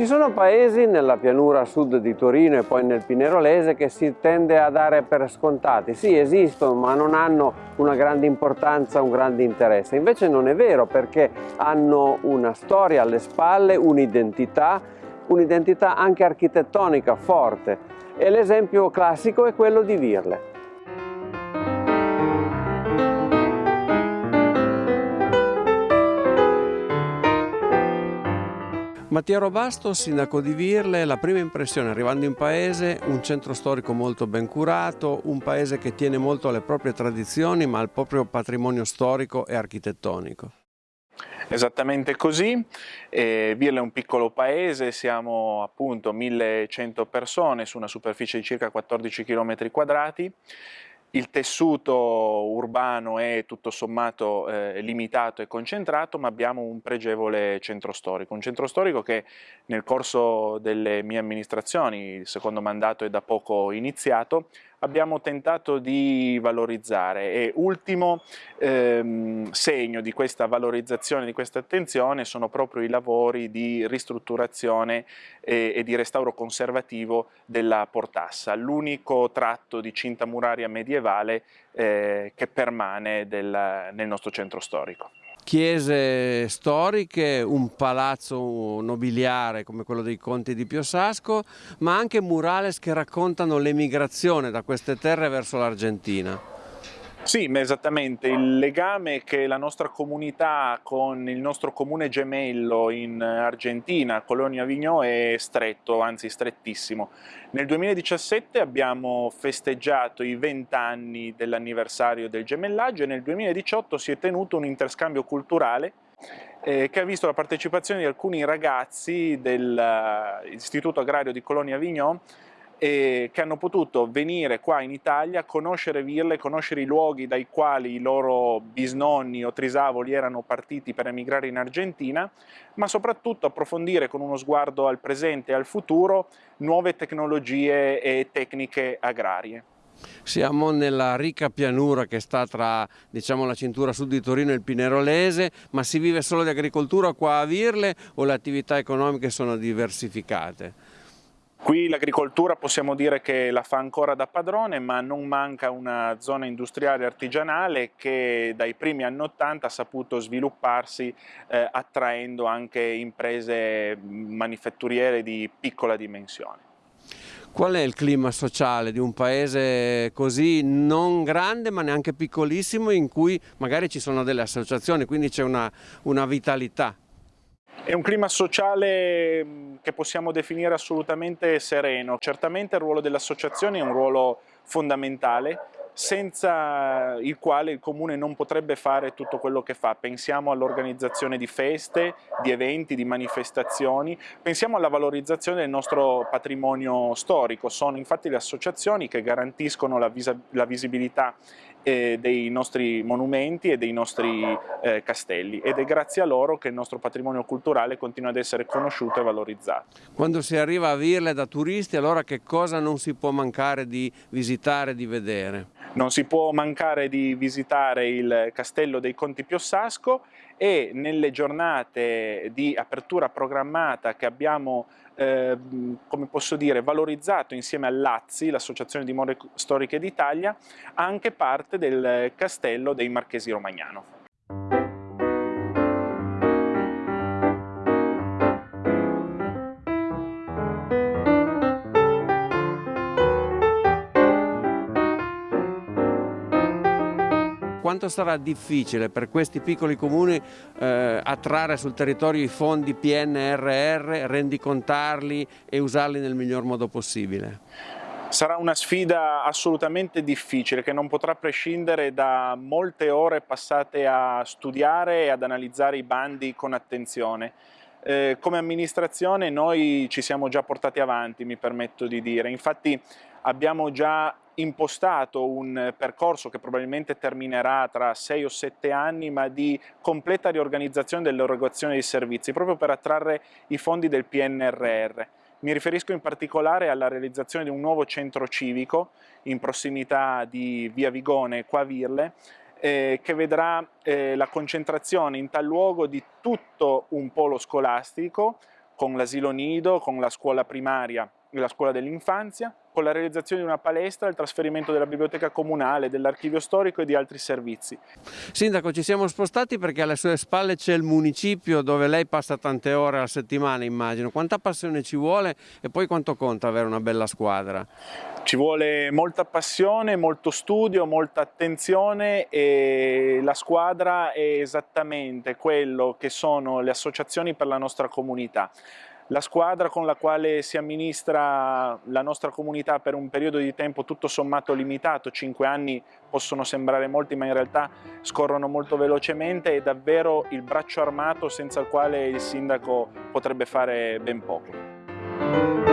Ci sono paesi nella pianura sud di Torino e poi nel Pinerolese che si tende a dare per scontati. Sì, esistono, ma non hanno una grande importanza, un grande interesse. Invece non è vero perché hanno una storia alle spalle, un'identità, un'identità anche architettonica forte. E l'esempio classico è quello di Virle. Mattia Robasto, sindaco di Virle, la prima impressione arrivando in paese, un centro storico molto ben curato, un paese che tiene molto alle proprie tradizioni ma al proprio patrimonio storico e architettonico. Esattamente così, eh, Virle è un piccolo paese, siamo appunto 1100 persone su una superficie di circa 14 km quadrati, il tessuto urbano è tutto sommato eh, limitato e concentrato, ma abbiamo un pregevole centro storico, un centro storico che nel corso delle mie amministrazioni, il secondo mandato è da poco iniziato, abbiamo tentato di valorizzare. E ultimo ehm, segno di questa valorizzazione, di questa attenzione sono proprio i lavori di ristrutturazione e, e di restauro conservativo della Portassa, l'unico tratto di cinta muraria medievale eh, che permane del, nel nostro centro storico chiese storiche, un palazzo nobiliare come quello dei Conti di Piosasco, ma anche murales che raccontano l'emigrazione da queste terre verso l'Argentina. Sì, esattamente, il legame che la nostra comunità con il nostro comune gemello in Argentina, Colonia Vignò, è stretto, anzi strettissimo. Nel 2017 abbiamo festeggiato i 20 anni dell'anniversario del gemellaggio e nel 2018 si è tenuto un interscambio culturale eh, che ha visto la partecipazione di alcuni ragazzi dell'Istituto Agrario di Colonia Vignò che hanno potuto venire qua in Italia, conoscere Virle, conoscere i luoghi dai quali i loro bisnonni o trisavoli erano partiti per emigrare in Argentina, ma soprattutto approfondire con uno sguardo al presente e al futuro nuove tecnologie e tecniche agrarie. Siamo nella ricca pianura che sta tra diciamo, la cintura sud di Torino e il Pinerolese, ma si vive solo di agricoltura qua a Virle o le attività economiche sono diversificate? Qui l'agricoltura possiamo dire che la fa ancora da padrone, ma non manca una zona industriale artigianale che dai primi anni 80 ha saputo svilupparsi eh, attraendo anche imprese manifatturiere di piccola dimensione. Qual è il clima sociale di un paese così non grande ma neanche piccolissimo in cui magari ci sono delle associazioni, quindi c'è una, una vitalità? È un clima sociale mm, che possiamo definire assolutamente sereno. Certamente il ruolo delle associazioni è un ruolo fondamentale, senza il quale il Comune non potrebbe fare tutto quello che fa. Pensiamo all'organizzazione di feste, di eventi, di manifestazioni, pensiamo alla valorizzazione del nostro patrimonio storico. Sono infatti le associazioni che garantiscono la, la visibilità dei nostri monumenti e dei nostri eh, castelli ed è grazie a loro che il nostro patrimonio culturale continua ad essere conosciuto e valorizzato. Quando si arriva a Virle da turisti allora che cosa non si può mancare di visitare, di vedere? Non si può mancare di visitare il castello dei Conti Piossasco e nelle giornate di apertura programmata che abbiamo eh, come posso dire, valorizzato insieme all'AZZI, l'Associazione di More Storiche d'Italia, anche parte del castello dei Marchesi Romagnano. Quanto sarà difficile per questi piccoli comuni eh, attrarre sul territorio i fondi PNRR, rendicontarli e usarli nel miglior modo possibile? Sarà una sfida assolutamente difficile che non potrà prescindere da molte ore passate a studiare e ad analizzare i bandi con attenzione. Eh, come amministrazione noi ci siamo già portati avanti, mi permetto di dire, infatti abbiamo già impostato un percorso che probabilmente terminerà tra 6 o 7 anni, ma di completa riorganizzazione dell'erogazione dei servizi, proprio per attrarre i fondi del PNRR. Mi riferisco in particolare alla realizzazione di un nuovo centro civico in prossimità di Via Vigone, qua a Virle, eh, che vedrà eh, la concentrazione in tal luogo di tutto un polo scolastico, con l'asilo nido, con la scuola primaria la scuola dell'infanzia, con la realizzazione di una palestra, il trasferimento della biblioteca comunale, dell'archivio storico e di altri servizi. Sindaco, ci siamo spostati perché alle sue spalle c'è il municipio dove lei passa tante ore alla settimana, immagino. Quanta passione ci vuole e poi quanto conta avere una bella squadra? Ci vuole molta passione, molto studio, molta attenzione e la squadra è esattamente quello che sono le associazioni per la nostra comunità. La squadra con la quale si amministra la nostra comunità per un periodo di tempo tutto sommato limitato, 5 anni possono sembrare molti ma in realtà scorrono molto velocemente, è davvero il braccio armato senza il quale il sindaco potrebbe fare ben poco.